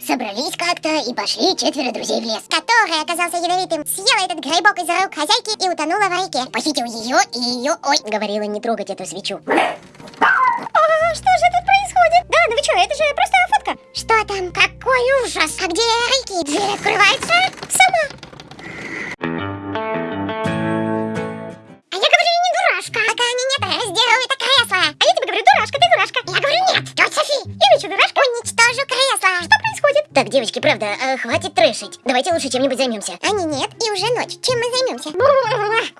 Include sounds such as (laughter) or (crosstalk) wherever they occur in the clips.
Собрались как-то и пошли четверо друзей в лес. Который оказался ядовитым, съела этот грибок из рук хозяйки и утонула в реке. Похитил ее и ее... Ой, говорила не трогать эту свечу. А что же тут происходит? Да, ну вы что, это же просто фотка. Что там? Какой ужас! А где реки? Дверь открывается? Сама. Правда, э, хватит трэшить. Давайте лучше чем-нибудь займемся. Ани нет, и уже ночь. Чем мы займемся?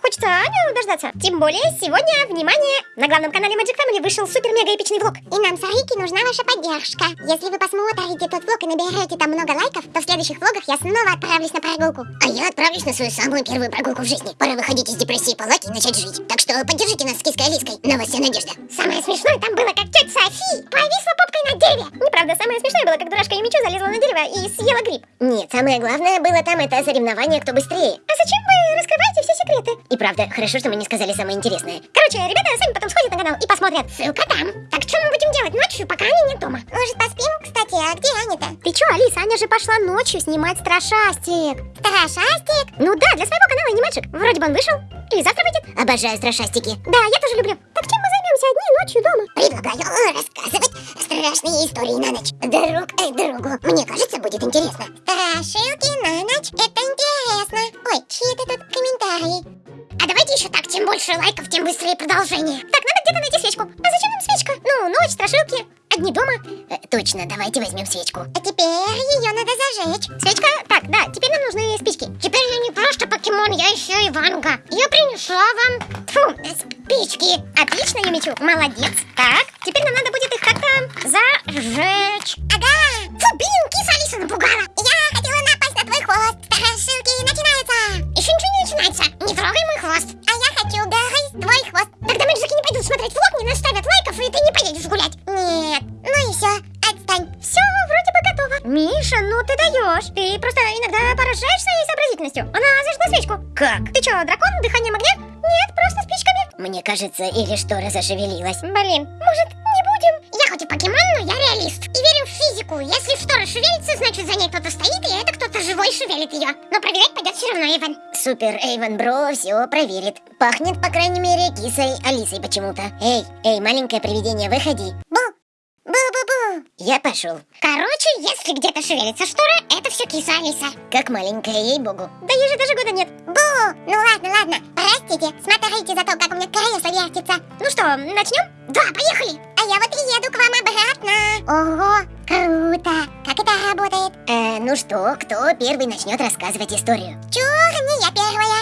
Хочется Аню дождаться. Тем более, сегодня, внимание, на главном канале Magic Family вышел супер-мега-эпичный влог. И нам с Арики нужна ваша поддержка. Если вы посмотрите тот влог и наберете там много лайков, то в следующих влогах я снова отправлюсь на прогулку. А я отправлюсь на свою самую первую прогулку в жизни. Пора выходить из депрессии палати и начать жить. Так что поддержите нас с киской Алиской. На вас вся надежда. Самое смешное там было, как тетя Софи повисла попкой на дереве. Неправда, самое смешное было, как дурашка Юмичу залезла на дерево и съела гриб. Нет, самое главное было там это соревнование, кто быстрее. А зачем вы раскрываете все секреты? И правда, хорошо, что мы не сказали самое интересное. Короче, ребята сами потом сходят на канал и посмотрят. Ссылка там. Так что мы будем делать ночью, пока они нет дома? Может, поспим? Кстати, а где Аня-то? Ты чё, Алиса, Аня же пошла ночью снимать страшастик. Страшастик? Ну да, для своего канала аниматчик. Вроде бы он вышел. Или завтра выйдет. Обожаю страшастики. Да, я тоже люблю. Так чем мы займемся одни ночью дома? Предлагаю рассказывать страшные истории на ночь. Друг и другу. Мне кажется, будет интересно. Страшилки на ночь. Это интересно. Ой, чьи это тут комментарии? А давайте еще так, чем больше лайков, тем быстрее продолжение. Так, где-то найти свечку. А зачем нам свечка? Ну, ночь, страшилки. Одни дома. Э, точно, давайте возьмем свечку. А теперь ее надо зажечь. Свечка? Так, да, теперь нам нужны спички. Теперь я не просто покемон, я еще Иванга. Я принесла вам фу, спички. Отлично, Юмичу, молодец. Так, теперь нам надо будет их как-то зажечь. Ага, фу, блин, Ты просто иногда поражаешь своей сообразительностью. Она зажгла свечку. Как? Ты что, дракон, дыханием огня? Нет, просто спичками. Мне кажется, или штора зашевелилась. Блин, может, не будем? Я хоть и покемон, но я реалист. И верю в физику. Если штора шевелится, значит за ней кто-то стоит, и это кто-то живой шевелит ее. Но проверять пойдет все равно Эйвен. Супер, Эйвен Бро все проверит. Пахнет, по крайней мере, кисой Алисой почему-то. Эй, эй, маленькое привидение, выходи. Бу! Я пошел. Короче, если где-то шевелится штора, это все киса Алиса. Как маленькая, ей-богу. Да ей же даже года нет. Бу! Ну ладно, ладно. Простите, смотрите за то, как у меня кресло вертится. Ну что, начнем? Да, поехали! А я вот еду к вам обратно. Ого, круто! Как это работает? Э, ну что, кто первый начнет рассказывать историю? Чур, не я первая.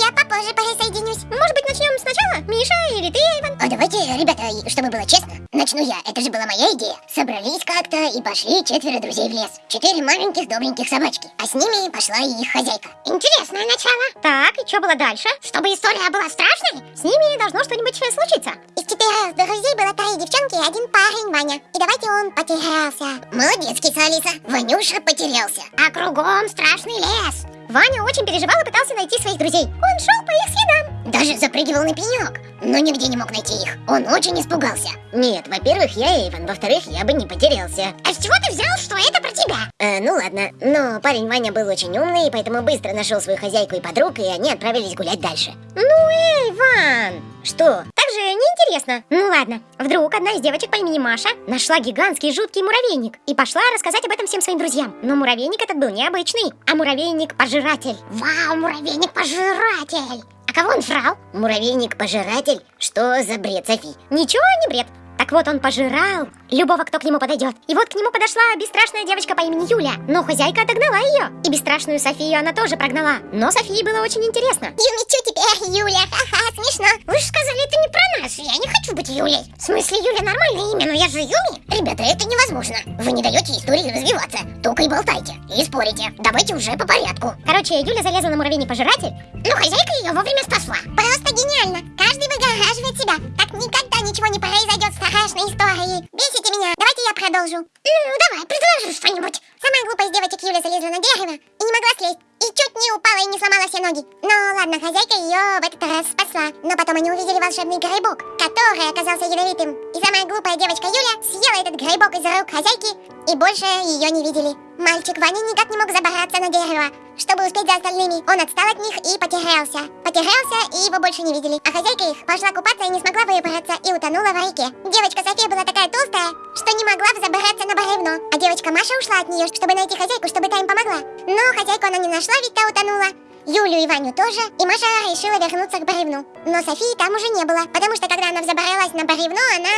Я попозже присоединюсь. Может быть, начнем сначала? Миша или ты, Иван? А давайте, ребята, чтобы было честно, начну я. Это же была моя идея. Собрались как-то и пошли четверо друзей в лес. Четыре маленьких добреньких собачки. А с ними пошла и их хозяйка. Интересное начало. Так, и что было дальше? Чтобы история была страшной, С ними должно что-нибудь случиться. из четырех друзей было три девчонки и один парень Ваня. И давайте он потерялся. Молодец, киса Алиса. Ванюша потерялся. А кругом страшный лес. Ваня очень переживал и пытался найти своих друзей. Он шел по их следам. Даже запрыгивал на пенек, но нигде не мог найти их. Он очень испугался. Нет, во-первых, я Эйвен, во-вторых, я бы не потерялся. А с чего ты взял, что это про тебя? Э, ну ладно, но парень Ваня был очень умный, поэтому быстро нашел свою хозяйку и подруг, и они отправились гулять дальше. Ну, эй, Ван! Что? Так же неинтересно. Ну ладно. Вдруг одна из девочек по имени Маша нашла гигантский жуткий муравейник и пошла рассказать об этом всем своим друзьям. Но муравейник этот был необычный, а муравейник-пожиратель. Вау, муравейник-пожиратель! Кого он жрал? Муравейник-пожиратель? Что за бред, Софи? Ничего не бред. Так вот он пожирал любого, кто к нему подойдет. И вот к нему подошла бесстрашная девочка по имени Юля. Но хозяйка отогнала ее. И бесстрашную Софию она тоже прогнала. Но Софии было очень интересно. Юмичу теперь, Юля, ха-ха, смешно. Вы же сказали, это не про нас, я не хочу быть Юлей. В смысле, Юля нормальное имя, но я же Юми. Ребята, это невозможно. Вы не даете истории развиваться, только и болтайте, и спорите. Давайте уже по порядку. Короче, Юля залезла на муравейник-пожиратель. Но хозяйка ее вовремя спасла. Просто гениально. Каждый выгораживает себя. Так никогда ничего не произойдет страшной истории. Бесите меня. Давайте я продолжу. Ну, давай, предложи что-нибудь. Самая глупая из девочек Юля залезла на дерево и не могла слезть. И чуть не упала и не сломала все ноги. Но ладно, хозяйка ее в этот раз спасла. Но потом они увидели волшебный грибок, который оказался ядовитым. И самая глупая девочка Юля съела этот грибок из рук хозяйки и больше ее не видели. Мальчик Ваня никак не мог забраться на дерево, чтобы успеть за остальными. Он отстал от них и потерялся. Потерялся, и его больше не видели. А хозяйка их пошла купаться и не смогла выбраться, и утонула в реке. Девочка София была такая толстая, что не могла взобраться на бревно. А девочка Маша ушла от нее, чтобы найти хозяйку, чтобы та им помогла. Но хозяйку она не нашла, ведь та утонула. Юлю и Ваню тоже, и Маша решила вернуться к бревну. Но Софии там уже не было, потому что когда она взобралась на бревно, она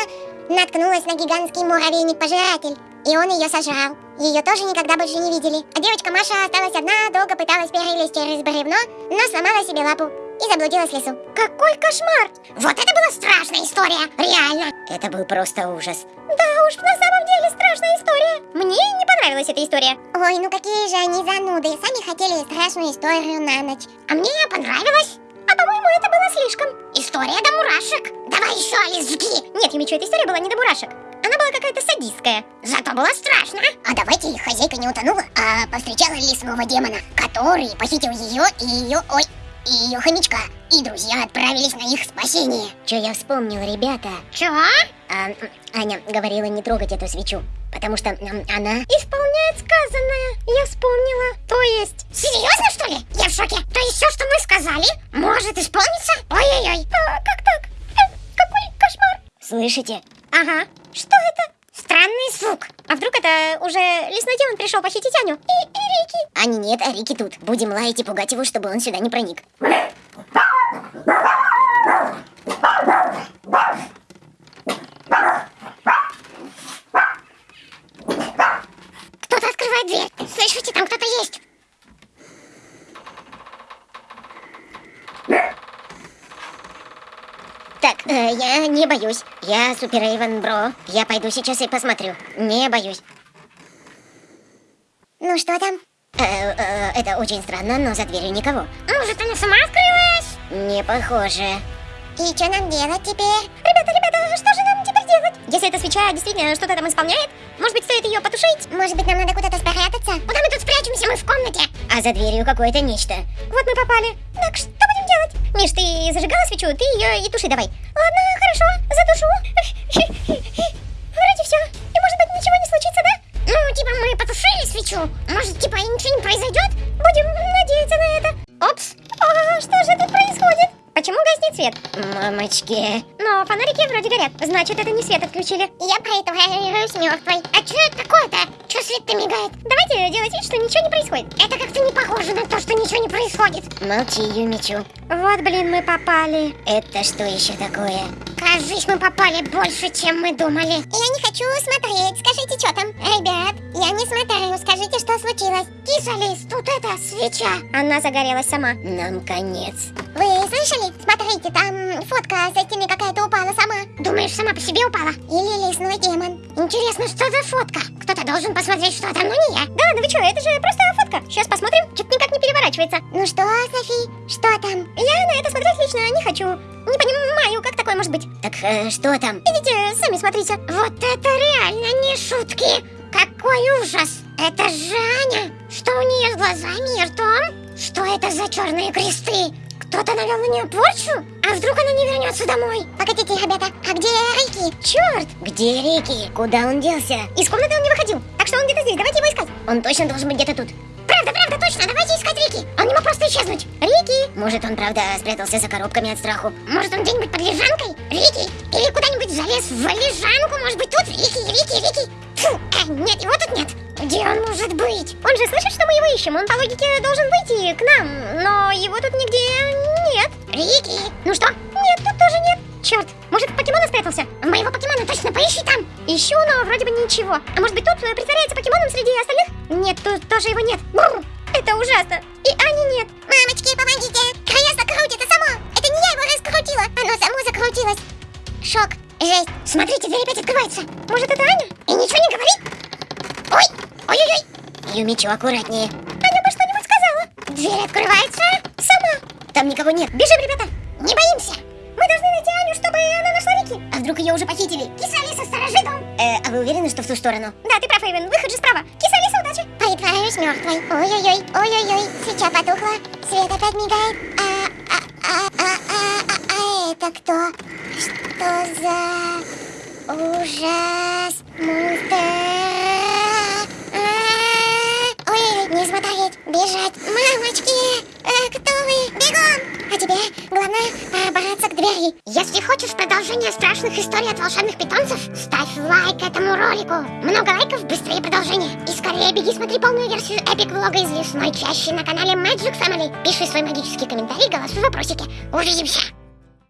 наткнулась на гигантский муравейник-пожиратель. И он ее сожрал. Ее тоже никогда больше не видели. А девочка Маша осталась одна, долго пыталась перелезть через бревно, но сломала себе лапу и заблудилась в лесу. Какой кошмар! Вот это была страшная история, реально. Это был просто ужас. Да уж, на самом деле страшная история. Мне не понравилась эта история. Ой, ну какие же они зануды. Сами хотели страшную историю на ночь. А мне понравилось. А по-моему, это было слишком. История до мурашек. Давай еще, Алис, жги. Нет, Юмичу, эта история была не до мурашек. Она была какая-то садистская. Зато было страшно. А давайте хозяйка не утонула, а повстречала лесного демона, который похитил ее и ее... Ой, и ее хомячка. И друзья отправились на их спасение. Че я вспомнил, ребята? Чего? А, Аня говорила не трогать эту свечу, потому что она... Исполняет сказанное. Я вспомнила. То есть... Серьезно, что ли? Я в шоке. То есть все, что мы сказали, может исполниться? Ой-ой-ой. А, как так? Э, какой кошмар. Слышите? Ага. Что это? Странный звук. А вдруг это уже лесной демон пришел похитить Аню? И, и Рики? Ани нет, а Рики тут. Будем лаять и пугать его, чтобы он сюда не проник. Кто-то открывает дверь. Слышите, там кто-то есть. Так, э, я не боюсь. Я Супер Эйвен Бро. Я пойду сейчас и посмотрю. Не боюсь. Ну что там? Э, э, это очень странно, но за дверью никого. Может, она сама открылась? Не похоже. И что нам делать теперь? Ребята, ребята, что же нам теперь делать? Если эта свеча действительно что-то там исполняет, может быть, стоит ее потушить? Может быть, нам надо куда-то спрятаться? Куда мы тут спрячемся? Мы в комнате. А за дверью какое-то нечто. Вот мы попали. Так что делать? Миш, ты зажигала свечу, ты ее и туши давай. Ладно, хорошо, затушу. (laughs) Вроде все. И может быть, ничего не случится, да? Ну, типа, мы потушили свечу. Может, типа, и ничего не произойдет? Будем надеяться на это. Опс. А что же тут происходит? Почему гаснет свет? Мамочки. Но фонарики вроде горят. Значит, это не свет отключили. Я притворяюсь мертвой. А что это такое-то? Что свет-то мигает? Давайте делать вид, что ничего не происходит. Похоже на то, что ничего не происходит. Молчи, Юмичу. Вот, блин, мы попали. Это что еще такое? Кажись, мы попали больше, чем мы думали. Я не хочу смотреть. Скажите, что там? Ребят, я не смотрю. Скажите, что случилось? Кисалис, тут это, свеча. Она загорелась сама. Нам конец. Вы слышали? Смотрите, там фотка с этими сама. Думаешь, сама по себе упала? Или лесной демон? Интересно, что за фотка? Кто-то должен посмотреть, что там, но не я. Да ладно, вы что, это же просто фотка. Сейчас посмотрим. Что-то никак не переворачивается. Ну что, Софи, что там? Я на это смотреть лично не хочу. Не понимаю, как такое может быть. Так э, что там? Идите, сами смотрите. Вот это реально не шутки. Какой ужас. Это же Аня. Что у нее с глазами и ртом? Что это за черные кресты? Кто-то навел на нее порчу? А вдруг она не вернется домой? Погодите, ребята, а где Рики? Черт! Где Рики? Куда он делся? Из комнаты он не выходил. Так что он где-то здесь. Давайте его искать. Он точно должен быть где-то тут. Правда, правда, точно. Давайте искать Рики. Он не мог просто исчезнуть. Рики! Может, он правда спрятался за коробками от страху? Может, он где-нибудь под лежанкой? Рики? Или куда-нибудь залез в лежанку? Может быть, тут? Рики, Рики, Рики. Фу, а, нет, его тут нет. Где он может быть? Он же слышит, что мы его ищем. Он по логике должен выйти к нам. Но его тут нигде. Рики. Ну что? Нет, тут тоже нет. Черт, может, в покемона спрятался? В моего покемона точно поищи там. Ищу, но вроде бы ничего. А может быть, тут э, притворяется покемоном среди остальных? Нет, тут тоже его нет. Бррр, это ужасно. И Ани нет. Мамочки, помогите. Колесо крутится само. Это не я его раскрутила. Оно само закрутилось. Шок. Жесть. Смотрите, дверь опять открывается. Может, это Аня? И ничего не говори. Ой, ой-ой-ой. Юмичу, аккуратнее. Аня бы что-нибудь сказала. Дверь открывается. Там никого нет. Бежим, ребята. Не боимся. Мы должны найти Аню, чтобы она нашла Рики. А вдруг ее уже похитили? Киса Алиса, сторожи дом. Э, а вы уверены, что в ту сторону? Да, ты прав, Эйвен. Выход же справа. Киса Алиса, удачи. Притворюсь мертвой. Ой-ой-ой, ой-ой-ой, свеча потухла, свет опять мигает. А, а, а, а, а, а, а это кто? Что за ужас? Монстр. А, Ой, не смотреть, бежать. Мамочки, э, кто вы? Бегом! А тебе главное Если хочешь продолжение страшных историй от волшебных питомцев, ставь лайк этому ролику. Много лайков, быстрее продолжение. И скорее беги смотри полную версию эпик влога из лесной чащи на канале Magic Family. Пиши свой магический комментарий, голосуй в вопросике. Увидимся!